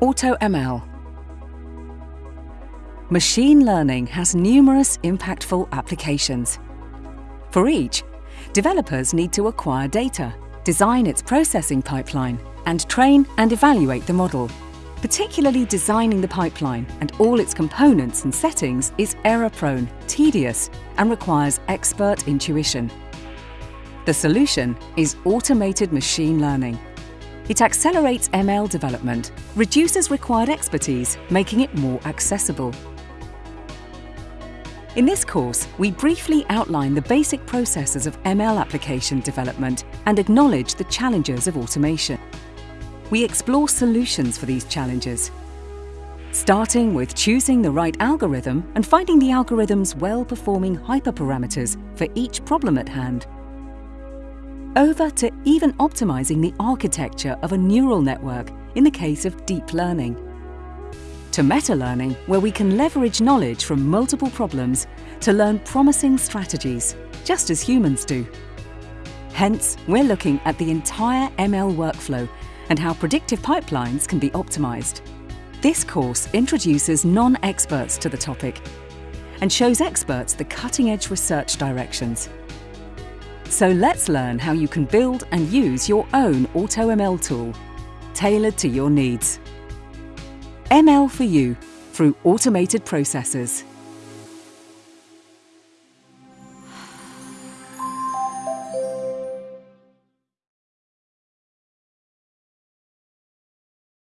AutoML Machine learning has numerous impactful applications. For each, developers need to acquire data, design its processing pipeline, and train and evaluate the model. Particularly designing the pipeline and all its components and settings is error-prone, tedious, and requires expert intuition. The solution is automated machine learning. It accelerates ML development, reduces required expertise, making it more accessible. In this course, we briefly outline the basic processes of ML application development and acknowledge the challenges of automation. We explore solutions for these challenges, starting with choosing the right algorithm and finding the algorithm's well-performing hyperparameters for each problem at hand over to even optimizing the architecture of a neural network in the case of deep learning. To meta-learning, where we can leverage knowledge from multiple problems to learn promising strategies, just as humans do. Hence, we're looking at the entire ML workflow and how predictive pipelines can be optimized. This course introduces non-experts to the topic and shows experts the cutting-edge research directions so let's learn how you can build and use your own AutoML tool, tailored to your needs. ML for you through automated processes.